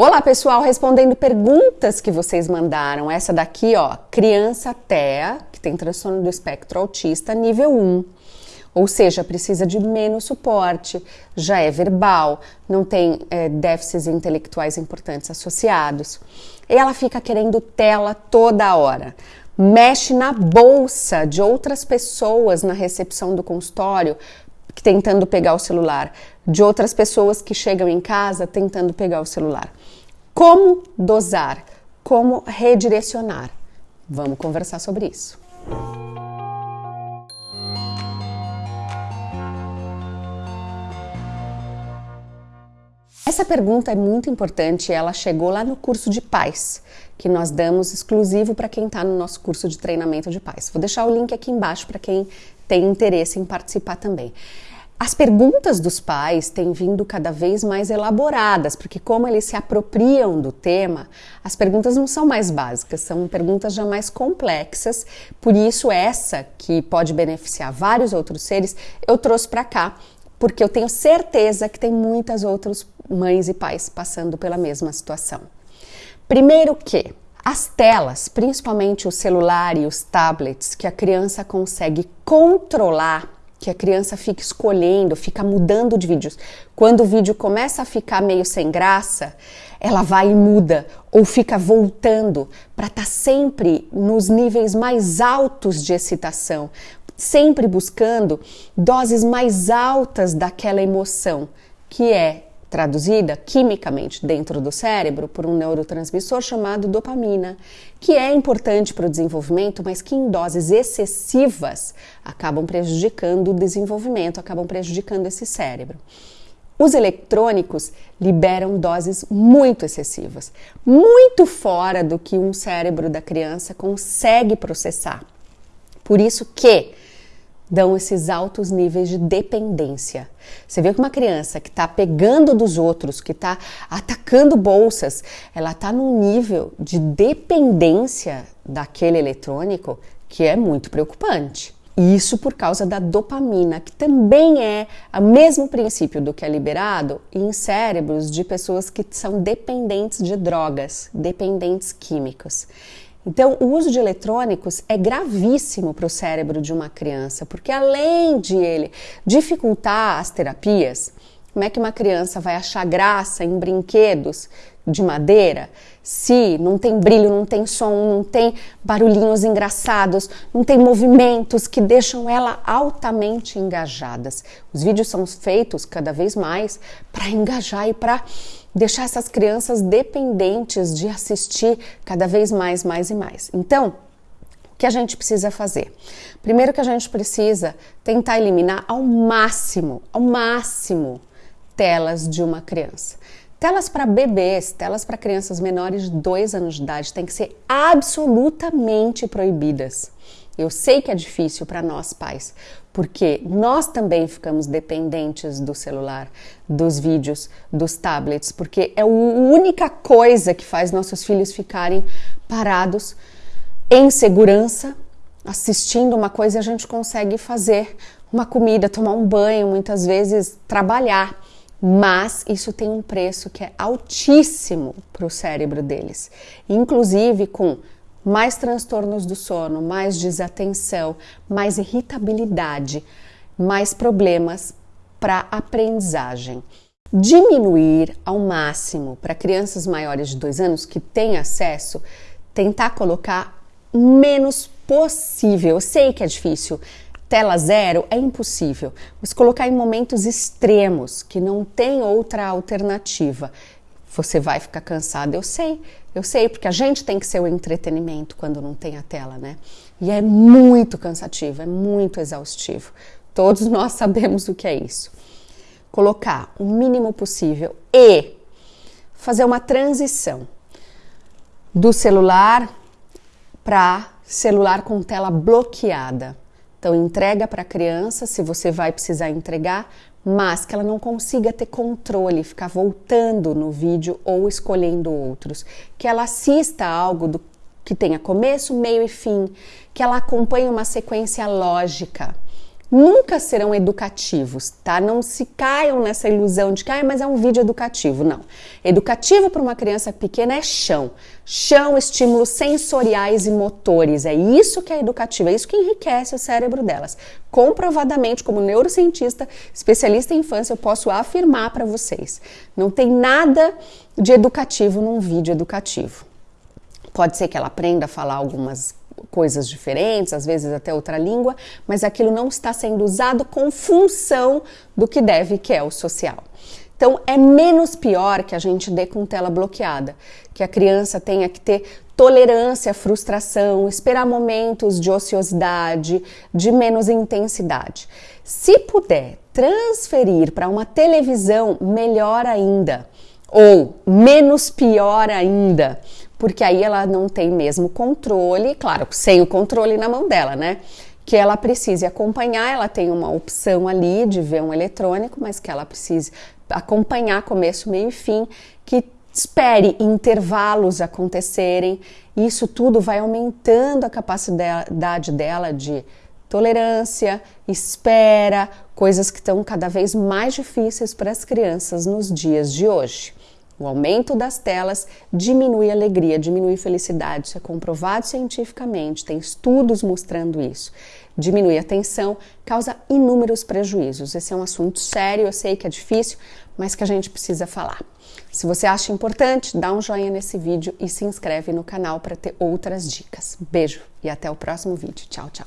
Olá, pessoal, respondendo perguntas que vocês mandaram. Essa daqui, ó, criança TEA, que tem transtorno do espectro autista, nível 1. Ou seja, precisa de menos suporte, já é verbal, não tem é, déficits intelectuais importantes associados. E ela fica querendo tela toda hora. Mexe na bolsa de outras pessoas na recepção do consultório tentando pegar o celular, de outras pessoas que chegam em casa tentando pegar o celular. Como dosar? Como redirecionar? Vamos conversar sobre isso. Essa pergunta é muito importante, ela chegou lá no curso de pais, que nós damos exclusivo para quem está no nosso curso de treinamento de pais. Vou deixar o link aqui embaixo para quem tem interesse em participar também. As perguntas dos pais têm vindo cada vez mais elaboradas, porque como eles se apropriam do tema, as perguntas não são mais básicas, são perguntas já mais complexas. Por isso essa que pode beneficiar vários outros seres, eu trouxe para cá, porque eu tenho certeza que tem muitas outras mães e pais passando pela mesma situação. Primeiro que as telas, principalmente o celular e os tablets, que a criança consegue controlar que a criança fica escolhendo, fica mudando de vídeos. Quando o vídeo começa a ficar meio sem graça, ela vai e muda ou fica voltando para estar tá sempre nos níveis mais altos de excitação, sempre buscando doses mais altas daquela emoção, que é traduzida quimicamente dentro do cérebro por um neurotransmissor chamado dopamina, que é importante para o desenvolvimento, mas que em doses excessivas acabam prejudicando o desenvolvimento, acabam prejudicando esse cérebro. Os eletrônicos liberam doses muito excessivas, muito fora do que um cérebro da criança consegue processar. Por isso que dão esses altos níveis de dependência. Você vê que uma criança que está pegando dos outros, que está atacando bolsas, ela está num nível de dependência daquele eletrônico que é muito preocupante. Isso por causa da dopamina, que também é o mesmo princípio do que é liberado em cérebros de pessoas que são dependentes de drogas, dependentes químicos. Então, o uso de eletrônicos é gravíssimo para o cérebro de uma criança, porque além de ele dificultar as terapias, como é que uma criança vai achar graça em brinquedos de madeira se não tem brilho, não tem som, não tem barulhinhos engraçados, não tem movimentos que deixam ela altamente engajadas? Os vídeos são feitos cada vez mais para engajar e para deixar essas crianças dependentes de assistir cada vez mais, mais e mais. Então, o que a gente precisa fazer? Primeiro que a gente precisa tentar eliminar ao máximo, ao máximo, telas de uma criança. Telas para bebês, telas para crianças menores de 2 anos de idade têm que ser absolutamente proibidas. Eu sei que é difícil para nós pais, porque nós também ficamos dependentes do celular, dos vídeos, dos tablets, porque é a única coisa que faz nossos filhos ficarem parados em segurança, assistindo uma coisa a gente consegue fazer uma comida, tomar um banho, muitas vezes trabalhar. Mas isso tem um preço que é altíssimo para o cérebro deles, inclusive com mais transtornos do sono, mais desatenção, mais irritabilidade, mais problemas para aprendizagem. Diminuir ao máximo para crianças maiores de dois anos que têm acesso, tentar colocar menos possível. Eu sei que é difícil. Tela zero é impossível, mas colocar em momentos extremos que não tem outra alternativa. Você vai ficar cansado, eu sei, eu sei, porque a gente tem que ser o entretenimento quando não tem a tela, né? E é muito cansativo, é muito exaustivo. Todos nós sabemos o que é isso. Colocar o mínimo possível e fazer uma transição do celular para celular com tela bloqueada. Então, entrega para a criança, se você vai precisar entregar, mas que ela não consiga ter controle, ficar voltando no vídeo ou escolhendo outros. Que ela assista algo do, que tenha começo, meio e fim, que ela acompanhe uma sequência lógica. Nunca serão educativos, tá? Não se caiam nessa ilusão de que, ah, mas é um vídeo educativo. Não. Educativo para uma criança pequena é chão. Chão, estímulos sensoriais e motores. É isso que é educativo, é isso que enriquece o cérebro delas. Comprovadamente, como neurocientista, especialista em infância, eu posso afirmar para vocês: não tem nada de educativo num vídeo educativo. Pode ser que ela aprenda a falar algumas coisas diferentes, às vezes até outra língua, mas aquilo não está sendo usado com função do que deve, que é o social. Então, é menos pior que a gente dê com tela bloqueada, que a criança tenha que ter tolerância à frustração, esperar momentos de ociosidade, de menos intensidade. Se puder transferir para uma televisão, melhor ainda, ou menos pior ainda, porque aí ela não tem mesmo controle, claro, sem o controle na mão dela, né? Que ela precise acompanhar, ela tem uma opção ali de ver um eletrônico, mas que ela precise acompanhar começo, meio e fim, que espere intervalos acontecerem. Isso tudo vai aumentando a capacidade dela de tolerância, espera, coisas que estão cada vez mais difíceis para as crianças nos dias de hoje. O aumento das telas diminui alegria, diminui felicidade, isso é comprovado cientificamente, tem estudos mostrando isso. Diminui a atenção, causa inúmeros prejuízos. Esse é um assunto sério, eu sei que é difícil, mas que a gente precisa falar. Se você acha importante, dá um joinha nesse vídeo e se inscreve no canal para ter outras dicas. Beijo e até o próximo vídeo. Tchau, tchau.